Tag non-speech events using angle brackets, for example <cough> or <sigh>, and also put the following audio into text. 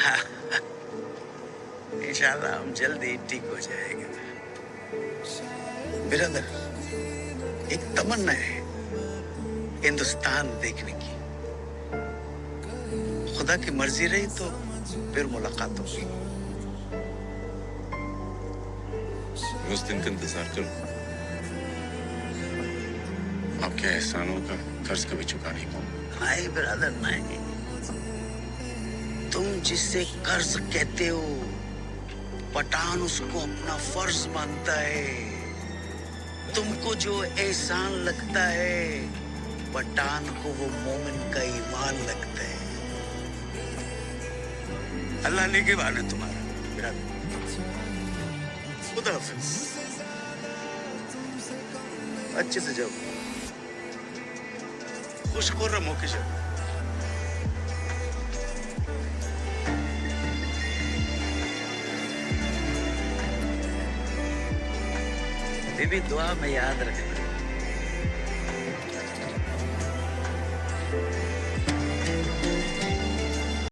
<laughs> इंशाल्लाह हम जल्दी ठीक हो जाएँगे। बिरादर, एक तमन्ना है हिंदुस्तान देखने की। खुदा की मर्ज़ी रही तो फिर मुलाकात होगी। उस दिन का इंतज़ार करूँ। आपके एहसानों का कर्ज कभी चुका नहीं पाऊँगा। नहीं ब्रदर नहीं तुम जिसे कर्ज कहते हो, पठान उसको अपना फ़र्ज़ मानता है। तुमको जो एहसान लगता है, पठान को वो मोमिन का ईमान लगता है। अल्लाह ने के है तुम्हारा मेरा खुदा अच्छे से जाओ। खुश खुर्रम होके जाओ। बीबी दुआ में याद रखना।